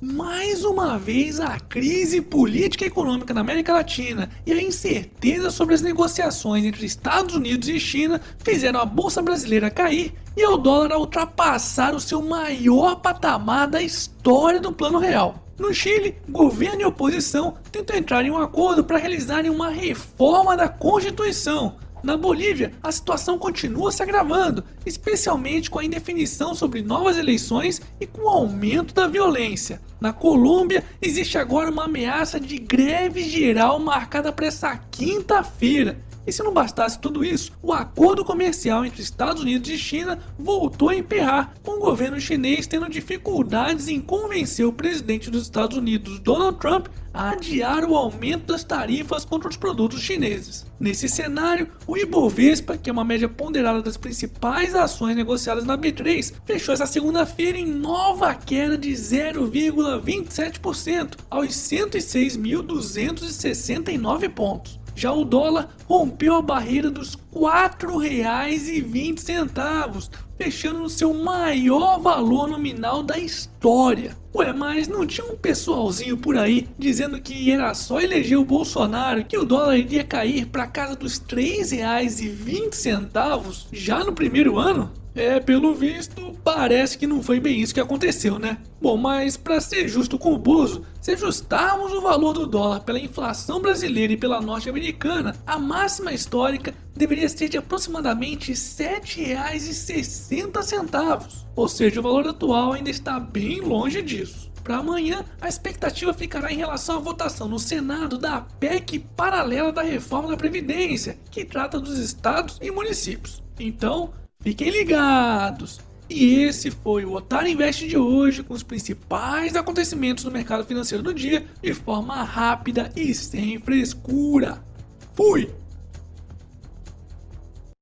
Mais uma vez, a crise política e econômica na América Latina e a incerteza sobre as negociações entre Estados Unidos e China fizeram a bolsa brasileira cair e o dólar ultrapassar o seu maior patamar da história do plano real. No Chile, governo e oposição tentam entrar em um acordo para realizarem uma reforma da Constituição, na Bolívia, a situação continua se agravando, especialmente com a indefinição sobre novas eleições e com o aumento da violência. Na Colômbia, existe agora uma ameaça de greve geral marcada para essa quinta-feira. E se não bastasse tudo isso, o acordo comercial entre Estados Unidos e China voltou a emperrar, com o governo chinês tendo dificuldades em convencer o presidente dos Estados Unidos, Donald Trump, a adiar o aumento das tarifas contra os produtos chineses. Nesse cenário, o Ibovespa, que é uma média ponderada das principais ações negociadas na B3, fechou essa segunda-feira em nova queda de 0,27% aos 106.269 pontos. Já o dólar rompeu a barreira dos R$ 4,20, fechando no seu maior valor nominal da história. Ué, mas não tinha um pessoalzinho por aí dizendo que era só eleger o Bolsonaro que o dólar iria cair para casa dos R$ 3,20 já no primeiro ano? É, pelo visto, parece que não foi bem isso que aconteceu, né? Bom, mas para ser justo com o Bozo, se ajustarmos o valor do dólar pela inflação brasileira e pela norte-americana, a máxima histórica deveria ser de aproximadamente R$ 7,60, ou seja, o valor atual ainda está bem longe disso. Para amanhã, a expectativa ficará em relação à votação no Senado da PEC paralela da reforma da Previdência, que trata dos estados e municípios. Então, Fiquem ligados! E esse foi o Otário Invest de hoje com os principais acontecimentos do mercado financeiro do dia de forma rápida e sem frescura. Fui!